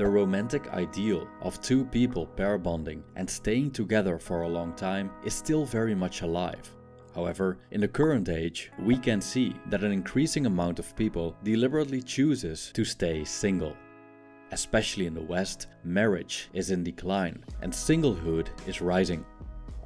the romantic ideal of two people pair bonding and staying together for a long time is still very much alive. However, in the current age, we can see that an increasing amount of people deliberately chooses to stay single. Especially in the West, marriage is in decline and singlehood is rising.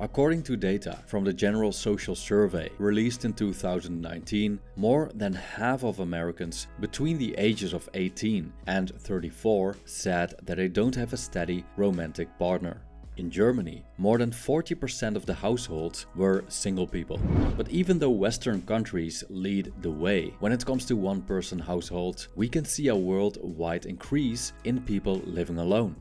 According to data from the General Social Survey released in 2019, more than half of Americans between the ages of 18 and 34 said that they don't have a steady romantic partner. In Germany, more than 40% of the households were single people. But even though Western countries lead the way when it comes to one-person households, we can see a worldwide increase in people living alone.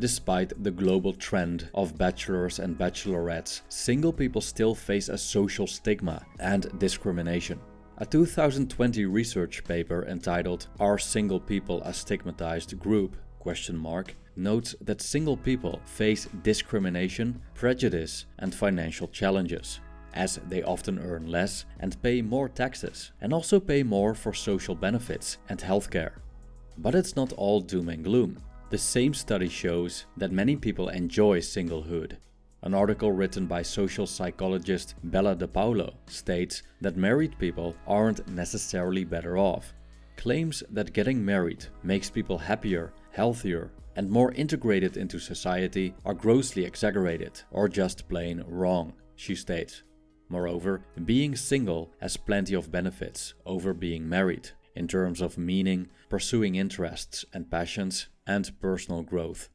Despite the global trend of bachelors and bachelorettes, single people still face a social stigma and discrimination. A 2020 research paper entitled Are Single People a Stigmatized Group? question mark notes that single people face discrimination, prejudice and financial challenges as they often earn less and pay more taxes and also pay more for social benefits and healthcare. But it's not all doom and gloom. The same study shows that many people enjoy singlehood. An article written by social psychologist Bella De Paulo states that married people aren't necessarily better off. Claims that getting married makes people happier, healthier and more integrated into society are grossly exaggerated or just plain wrong, she states. Moreover, being single has plenty of benefits over being married in terms of meaning, pursuing interests and passions, and personal growth.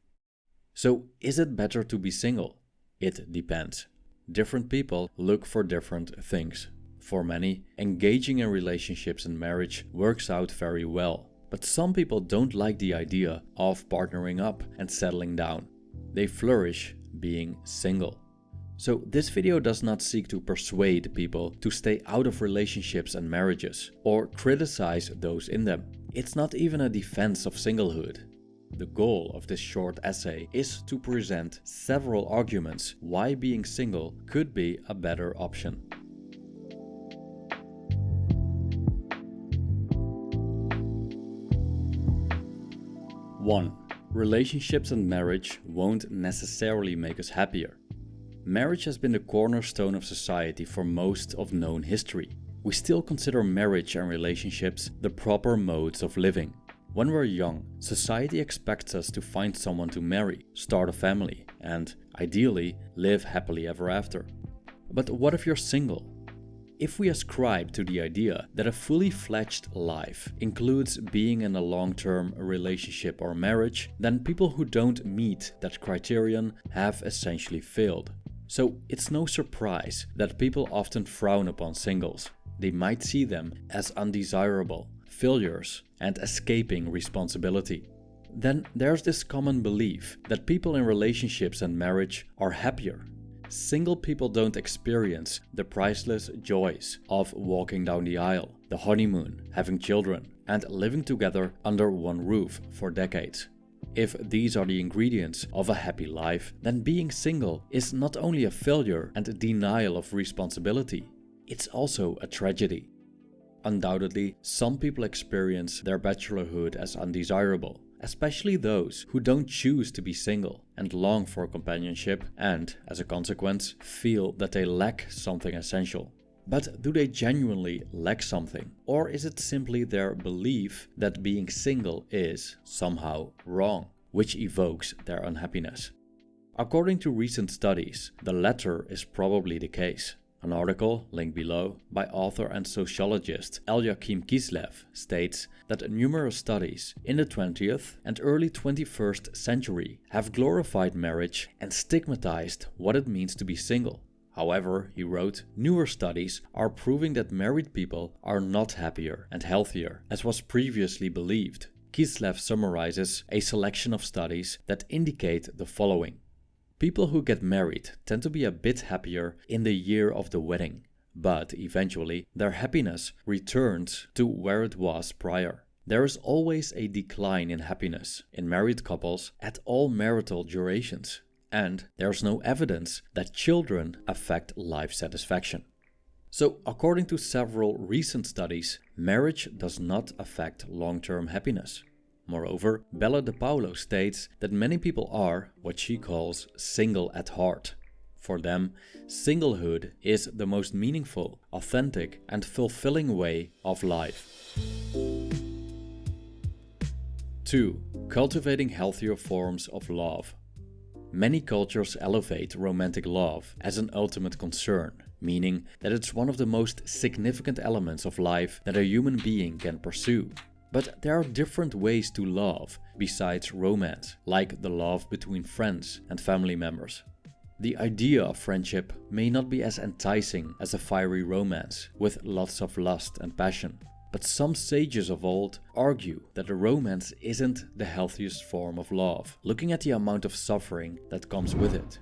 So is it better to be single? It depends. Different people look for different things. For many, engaging in relationships and marriage works out very well but some people don't like the idea of partnering up and settling down. They flourish being single. So this video does not seek to persuade people to stay out of relationships and marriages or criticize those in them. It's not even a defense of singlehood. The goal of this short essay is to present several arguments why being single could be a better option. 1. Relationships and marriage won't necessarily make us happier. Marriage has been the cornerstone of society for most of known history. We still consider marriage and relationships the proper modes of living. When we're young, society expects us to find someone to marry, start a family, and, ideally, live happily ever after. But what if you're single? If we ascribe to the idea that a fully fledged life includes being in a long-term relationship or marriage, then people who don't meet that criterion have essentially failed. So it's no surprise that people often frown upon singles. They might see them as undesirable, failures, and escaping responsibility. Then there's this common belief that people in relationships and marriage are happier Single people don't experience the priceless joys of walking down the aisle, the honeymoon, having children, and living together under one roof for decades. If these are the ingredients of a happy life, then being single is not only a failure and a denial of responsibility, it's also a tragedy. Undoubtedly, some people experience their bachelorhood as undesirable, especially those who don't choose to be single and long for companionship and, as a consequence, feel that they lack something essential. But do they genuinely lack something? Or is it simply their belief that being single is somehow wrong, which evokes their unhappiness? According to recent studies, the latter is probably the case. An article, linked below, by author and sociologist Elyakim Kislev states that numerous studies in the 20th and early 21st century have glorified marriage and stigmatized what it means to be single. However, he wrote, newer studies are proving that married people are not happier and healthier as was previously believed. Kislev summarizes a selection of studies that indicate the following. People who get married tend to be a bit happier in the year of the wedding, but eventually their happiness returns to where it was prior. There is always a decline in happiness in married couples at all marital durations, and there's no evidence that children affect life satisfaction. So, according to several recent studies, marriage does not affect long-term happiness. Moreover, Bella De Paulo states that many people are what she calls single at heart. For them, singlehood is the most meaningful, authentic, and fulfilling way of life. 2. Cultivating healthier forms of love. Many cultures elevate romantic love as an ultimate concern, meaning that it's one of the most significant elements of life that a human being can pursue. But there are different ways to love besides romance, like the love between friends and family members. The idea of friendship may not be as enticing as a fiery romance with lots of lust and passion. But some sages of old argue that a romance isn't the healthiest form of love, looking at the amount of suffering that comes with it.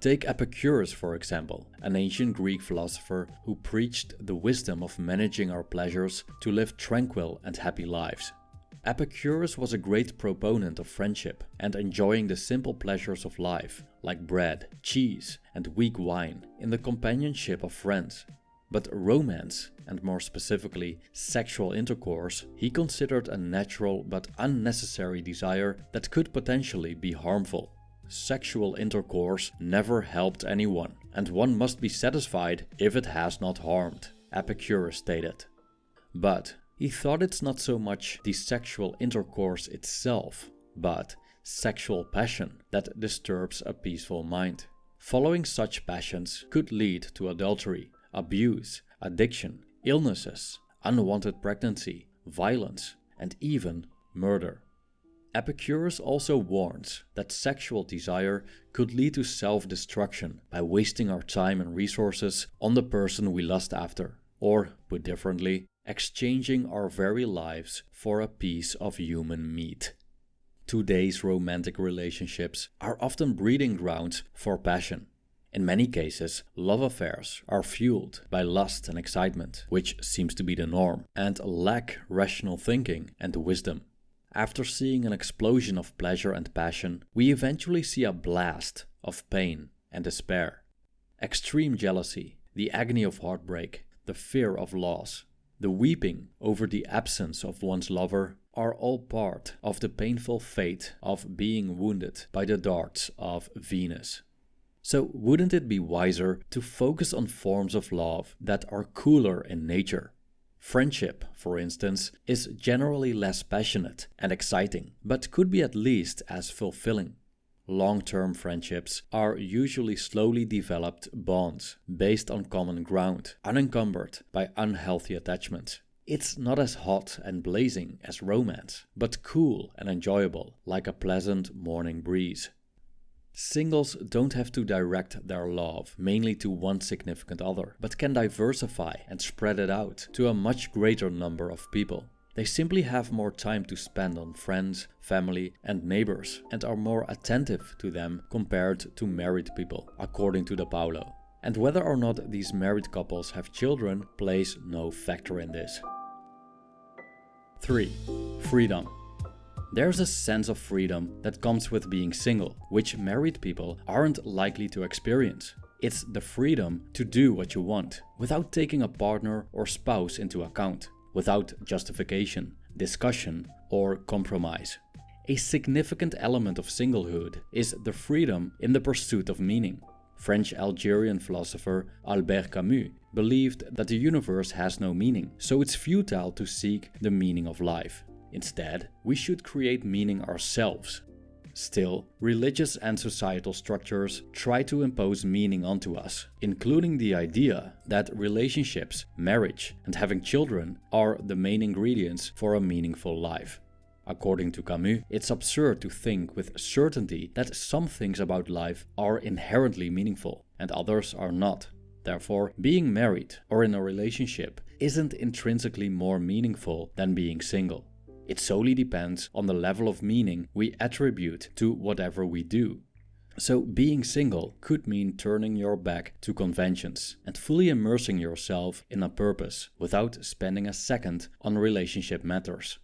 Take Epicurus for example, an ancient Greek philosopher who preached the wisdom of managing our pleasures to live tranquil and happy lives. Epicurus was a great proponent of friendship and enjoying the simple pleasures of life, like bread, cheese and weak wine, in the companionship of friends. But romance, and more specifically sexual intercourse, he considered a natural but unnecessary desire that could potentially be harmful. Sexual intercourse never helped anyone, and one must be satisfied if it has not harmed, Epicurus stated. But he thought it's not so much the sexual intercourse itself, but sexual passion that disturbs a peaceful mind. Following such passions could lead to adultery, abuse, addiction, illnesses, unwanted pregnancy, violence, and even murder. Epicurus also warns that sexual desire could lead to self-destruction by wasting our time and resources on the person we lust after, or, put differently, exchanging our very lives for a piece of human meat. Today's romantic relationships are often breeding grounds for passion, in many cases, love affairs are fueled by lust and excitement, which seems to be the norm, and lack rational thinking and wisdom. After seeing an explosion of pleasure and passion, we eventually see a blast of pain and despair. Extreme jealousy, the agony of heartbreak, the fear of loss, the weeping over the absence of one's lover are all part of the painful fate of being wounded by the darts of Venus. So wouldn't it be wiser to focus on forms of love that are cooler in nature? Friendship, for instance, is generally less passionate and exciting, but could be at least as fulfilling. Long-term friendships are usually slowly developed bonds based on common ground, unencumbered by unhealthy attachments. It's not as hot and blazing as romance, but cool and enjoyable, like a pleasant morning breeze. Singles don't have to direct their love mainly to one significant other, but can diversify and spread it out to a much greater number of people. They simply have more time to spend on friends, family and neighbors and are more attentive to them compared to married people, according to De Paulo. And whether or not these married couples have children plays no factor in this. 3. Freedom there's a sense of freedom that comes with being single, which married people aren't likely to experience. It's the freedom to do what you want, without taking a partner or spouse into account, without justification, discussion or compromise. A significant element of singlehood is the freedom in the pursuit of meaning. French-Algerian philosopher Albert Camus believed that the universe has no meaning, so it's futile to seek the meaning of life. Instead, we should create meaning ourselves. Still, religious and societal structures try to impose meaning onto us, including the idea that relationships, marriage and having children are the main ingredients for a meaningful life. According to Camus, it's absurd to think with certainty that some things about life are inherently meaningful and others are not. Therefore, being married or in a relationship isn't intrinsically more meaningful than being single. It solely depends on the level of meaning we attribute to whatever we do. So being single could mean turning your back to conventions and fully immersing yourself in a purpose without spending a second on relationship matters.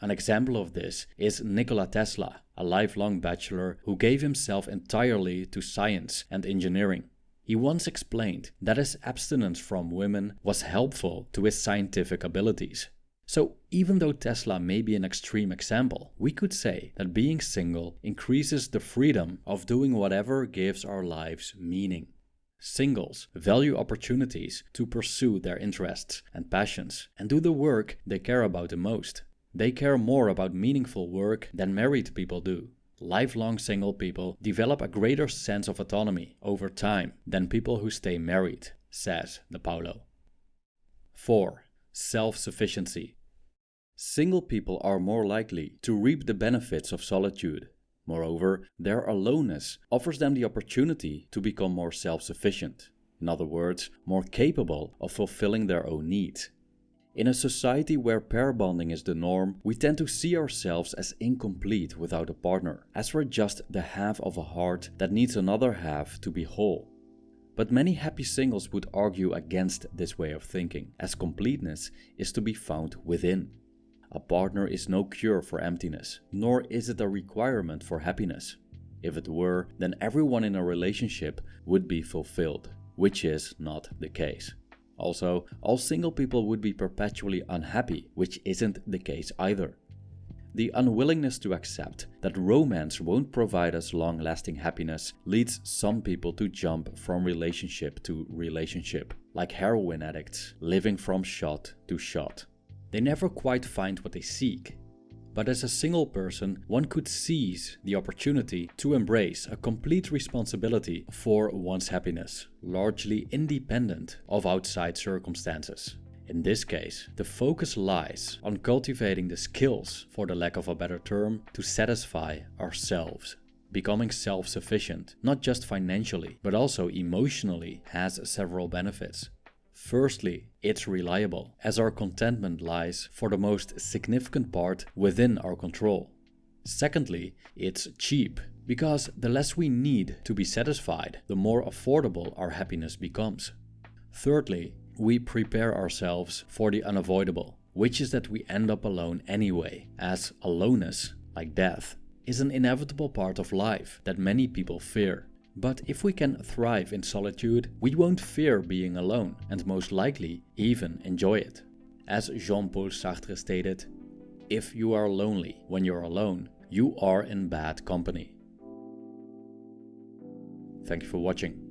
An example of this is Nikola Tesla, a lifelong bachelor who gave himself entirely to science and engineering. He once explained that his abstinence from women was helpful to his scientific abilities. So even though Tesla may be an extreme example, we could say that being single increases the freedom of doing whatever gives our lives meaning. Singles value opportunities to pursue their interests and passions and do the work they care about the most. They care more about meaningful work than married people do. Lifelong single people develop a greater sense of autonomy over time than people who stay married, says De Paulo. 4. Self-sufficiency Single people are more likely to reap the benefits of solitude. Moreover, their aloneness offers them the opportunity to become more self-sufficient. In other words, more capable of fulfilling their own needs. In a society where pair bonding is the norm, we tend to see ourselves as incomplete without a partner, as we're just the half of a heart that needs another half to be whole. But many happy singles would argue against this way of thinking, as completeness is to be found within. A partner is no cure for emptiness, nor is it a requirement for happiness. If it were, then everyone in a relationship would be fulfilled, which is not the case. Also, all single people would be perpetually unhappy, which isn't the case either. The unwillingness to accept that romance won't provide us long-lasting happiness leads some people to jump from relationship to relationship, like heroin addicts living from shot to shot. They never quite find what they seek. But as a single person, one could seize the opportunity to embrace a complete responsibility for one's happiness, largely independent of outside circumstances. In this case, the focus lies on cultivating the skills, for the lack of a better term, to satisfy ourselves. Becoming self-sufficient, not just financially, but also emotionally, has several benefits. Firstly, it's reliable, as our contentment lies for the most significant part within our control. Secondly, it's cheap, because the less we need to be satisfied, the more affordable our happiness becomes. Thirdly, we prepare ourselves for the unavoidable, which is that we end up alone anyway, as aloneness, like death, is an inevitable part of life that many people fear. But if we can thrive in solitude, we won't fear being alone and most likely even enjoy it. As Jean-Paul Sartre stated, if you are lonely when you're alone, you are in bad company. Thank you for watching.